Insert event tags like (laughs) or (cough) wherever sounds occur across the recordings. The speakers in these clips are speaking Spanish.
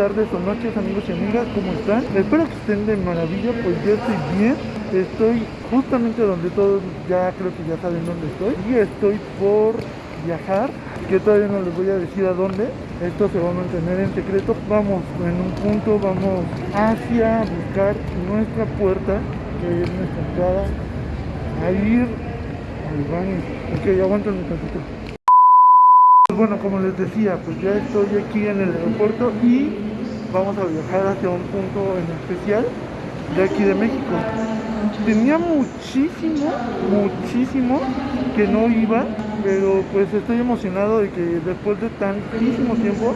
tardes o noches amigos y amigas, ¿cómo están? Espero que estén de maravilla, pues yo estoy bien. Estoy justamente donde todos ya creo que ya saben dónde estoy. Y estoy por viajar, que todavía no les voy a decir a dónde. Esto se va a mantener en secreto. Vamos en un punto, vamos hacia buscar nuestra puerta, que es nuestra entrada, a ir al baño. Ok, aguanten un. Bueno, como les decía, pues ya estoy aquí en el aeropuerto y vamos a viajar hacia un punto en especial de aquí de México. Tenía muchísimo, muchísimo que no iba, pero pues estoy emocionado de que después de tantísimo tiempo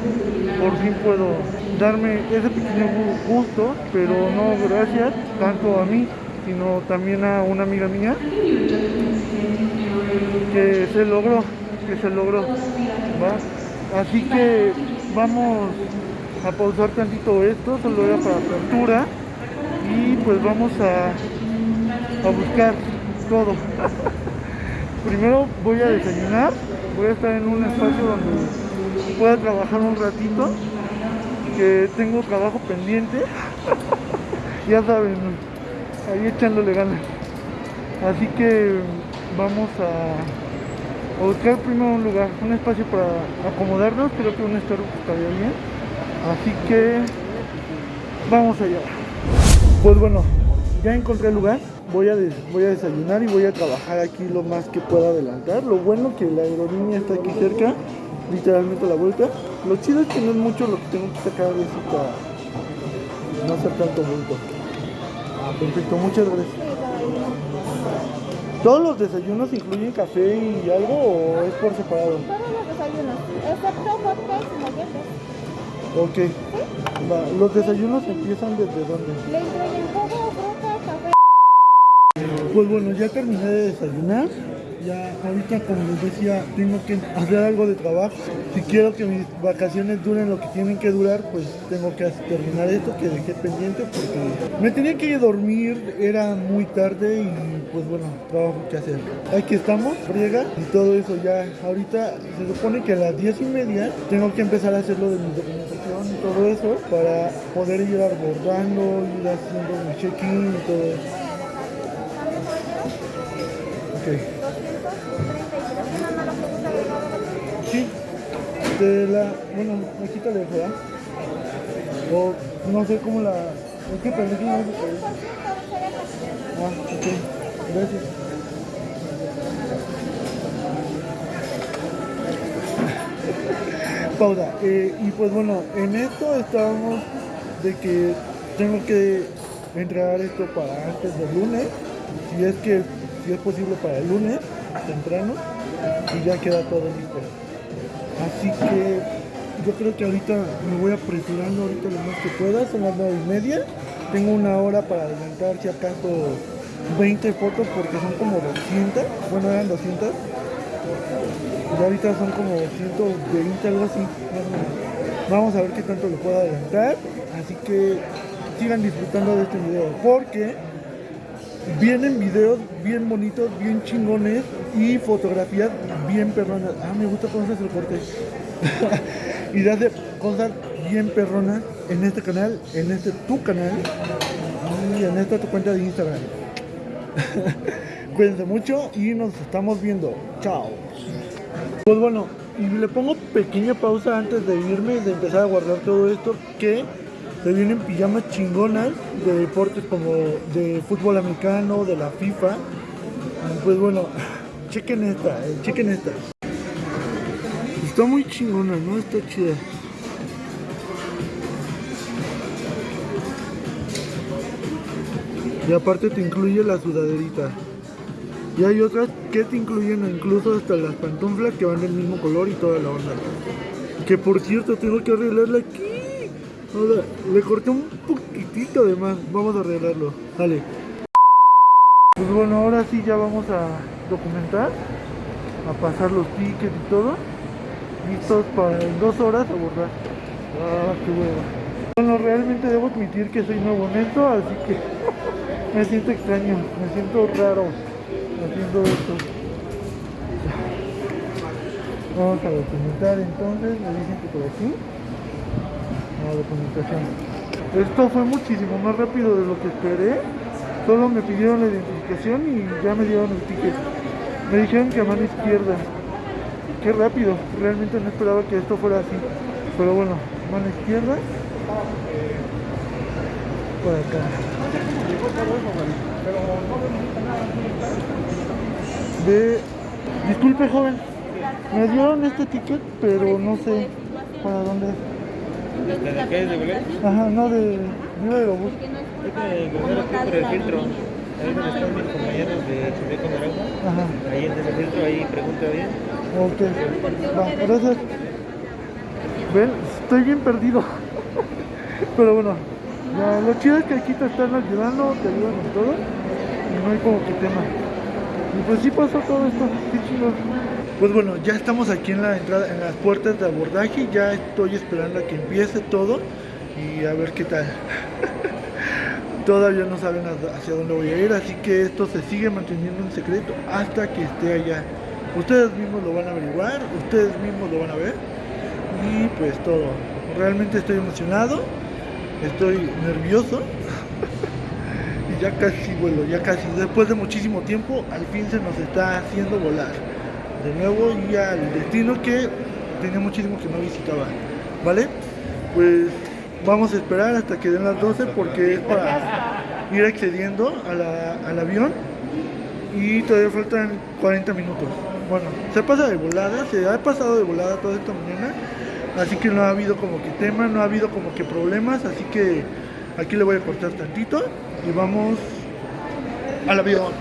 por fin puedo darme ese pequeño gusto, pero no gracias tanto a mí, sino también a una amiga mía que se logró, que se logró. Así que vamos a pausar tantito esto, solo era para apertura y pues vamos a, a buscar todo. (laughs) Primero voy a desayunar, voy a estar en un espacio donde pueda trabajar un ratito, que tengo trabajo pendiente, (laughs) ya saben, ahí echándole ganas. Así que vamos a, buscar primero un lugar, un espacio para acomodarnos, creo que un Starbucks estaría bien. Así que vamos allá. Pues bueno, ya encontré el lugar. Voy a, voy a desayunar y voy a trabajar aquí lo más que pueda adelantar. Lo bueno que la aerolínea está aquí cerca, literalmente a la vuelta. Lo chido es que no es mucho lo que tengo que sacar de cita. No hacer tanto bulto. Ah, perfecto, muchas gracias. ¿Todos los desayunos incluyen café y algo o es por separado? Todos los desayunos, excepto hotcakes y molletes. Ok. Va, ¿Los desayunos empiezan desde dónde? Le incluyen jugo, fruta, café. Pues bueno, ya terminé de desayunar. Ya ahorita, como les decía, tengo que hacer algo de trabajo. Si quiero que mis vacaciones duren lo que tienen que durar, pues tengo que terminar esto que dejé pendiente porque me tenía que ir a dormir, era muy tarde y pues bueno, trabajo que hacer. Aquí estamos, friega y todo eso ya. Ahorita se supone que a las diez y media tengo que empezar a hacer lo de mi documentación y todo eso para poder ir abordando, ir haciendo mi check-in y todo eso. Ok. 233, una mala pregunta de nuevo. Sí, de la. Bueno, aquí te dejo, ¿verdad? O no sé cómo la. Es que pensé que no. Ah, ok. Gracias. (laughs) Pausa. Eh, y pues bueno, en esto estábamos de que tengo que entregar esto para antes del lunes. Si es que si es posible para el lunes, temprano, y ya queda todo listo. Así que yo creo que ahorita me voy apresurando ahorita lo más que pueda, son las nueve y media. Tengo una hora para adelantar si acaso 20 fotos porque son como 200, bueno eran 200. Y ahorita son como 120, algo así. Vamos a ver qué tanto le puedo adelantar. Así que sigan disfrutando de este video porque vienen videos bien bonitos, bien chingones y fotografías bien perronas. Ah, me gusta cómo haces el corte. (laughs) y de cosas bien perronas en este canal, en este tu canal y en esta tu cuenta de Instagram. (laughs) Cuídense mucho y nos estamos viendo. Chao. Pues bueno, y le pongo pequeña pausa antes de irme de empezar a guardar todo esto que se vienen pijamas chingonas de deportes como de fútbol americano, de la FIFA. Pues bueno, (laughs) chequen esta, eh, chequen esta. Está muy chingona, ¿no? Está chida. Y aparte te incluye la sudaderita. Y hay otras que te incluyen incluso hasta las pantuflas que van del mismo color y toda la onda. Que por cierto tengo que arreglarla aquí. Ahora, le corté un poquitito de más. Vamos a arreglarlo. Dale. Pues bueno, ahora sí ya vamos a documentar. A pasar los tickets y todo. Listos para en dos horas abordar. Ah, qué huevo. Bueno, realmente debo admitir que soy nuevo en esto, así que (laughs) me siento extraño, me siento raro haciendo esto. Vamos a documentar entonces, me dicen que por aquí. Documentación. Esto fue muchísimo más rápido de lo que esperé. Solo me pidieron la identificación y ya me dieron el ticket. Me dijeron que a mano izquierda. Qué rápido, realmente no esperaba que esto fuera así. Pero bueno, mano izquierda. Por acá. De... Disculpe joven, me dieron este ticket, pero no sé para dónde es. ¿Desde de qué es de Belén? Ajá, no de Viva Aerobús. Hay que cruzar por el filtro. Ahí donde están mis compañeros de Chubeco Naranja. Ajá, Ahí en ese filtro, ahí pregunta bien. ok. Va, gracias. Ven, estoy bien perdido. (laughs) Pero bueno, ya, lo chido es que aquí te están ayudando, te ayudan en todo. Y no hay como que tema. Y pues sí pasó todo esto, qué chido. Pues bueno, ya estamos aquí en la entrada, en las puertas de abordaje. Ya estoy esperando a que empiece todo y a ver qué tal. (laughs) Todavía no saben hacia- dónde voy a ir, así que esto se sigue manteniendo en secreto hasta que esté allá. Ustedes mismos lo van a averiguar, ustedes mismos lo van a ver y pues todo. Realmente estoy emocionado, estoy nervioso (laughs) y ya casi vuelo, ya casi. Después de muchísimo tiempo, al fin se nos está haciendo volar de nuevo y al destino que tenía muchísimo que no visitaba. ¿Vale? Pues vamos a esperar hasta que den las 12 porque es para ir accediendo a al avión y todavía faltan 40 minutos. Bueno, se pasa de volada, se ha pasado de volada toda esta mañana, así que no ha habido como que tema, no ha habido como que problemas, así que aquí le voy a cortar tantito y vamos al avión.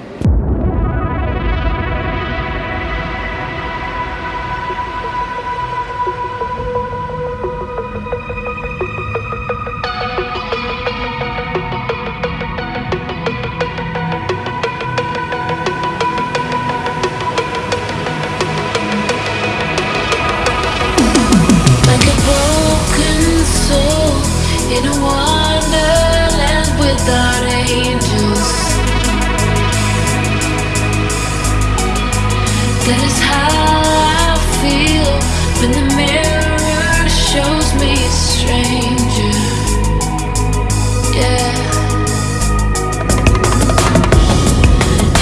Is how I feel when the mirror shows me a stranger. Yeah.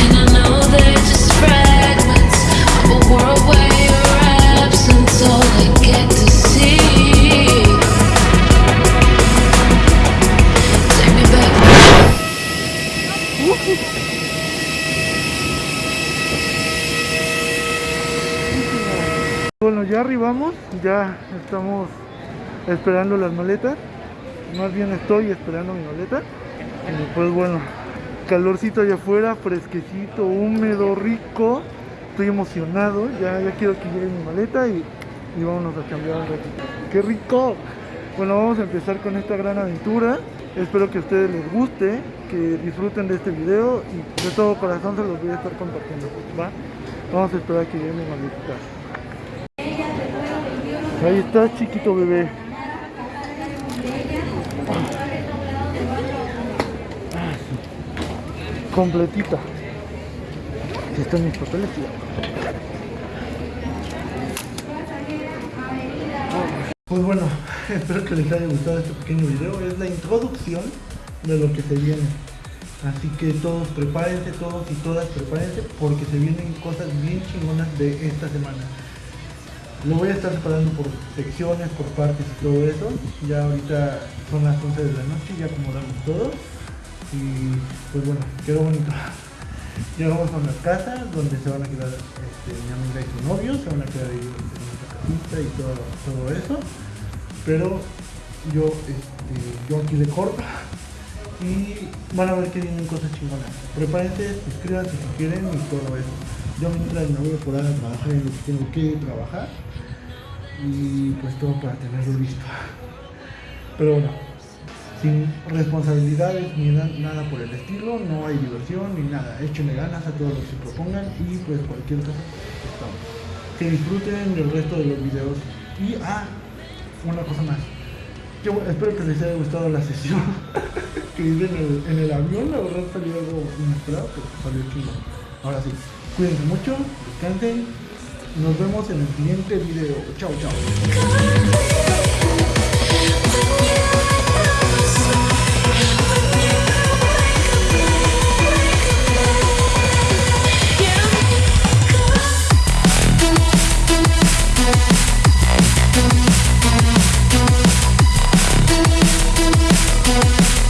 And I know they're just fragments of a world where your absence all I get to see. Take me back. Bueno, ya arribamos, ya estamos esperando las maletas. Más bien estoy esperando mi maleta. Y pues bueno, calorcito allá afuera, fresquecito, húmedo, rico. Estoy emocionado, ya, ya quiero que llegue mi maleta y, y vámonos a cambiar un ratito. ¡Qué rico! Bueno, vamos a empezar con esta gran aventura. Espero que a ustedes les guste, que disfruten de este video y de todo corazón se los voy a estar compartiendo. ¿va? Vamos a esperar a que llegue mi maletita. Ahí está, chiquito bebé. Completita. Aquí están mis papeles. Pues bueno, (laughs) espero que les haya gustado este pequeño video. Es la introducción de lo que se viene. Así que todos prepárense, todos y todas prepárense porque se vienen cosas bien chingonas de esta semana. Lo voy a estar separando por secciones, por partes y todo eso. Ya ahorita son las 11 de la noche, ya acomodamos todo. Y pues bueno, quedó bonito. (laughs) Llegamos a una casa donde se van a quedar este, mi amiga y su novio, se van a quedar ahí en nuestra casita y todo, eso. Pero yo, este, yo aquí le corto y van a ver que vienen cosas chingonas. Prepárense, suscríbanse si quieren y todo eso. Yo mientras me voy a poner a trabajar en lo que tengo que trabajar y pues todo para tenerlo listo. Pero bueno, sin responsabilidades ni na- nada por el estilo, no hay diversión ni nada. Échenle ganas a todos los que propongan y pues cualquier cosa estamos. Que disfruten del resto de los videos. Y ah, una cosa más. Yo espero que les haya gustado la sesión (laughs) que hice en el, en el avión. La verdad salió algo inesperado, pero salió chido. Ahora sí, cuídense mucho, descansen. Nos vemos en el siguiente video. Chao, chao.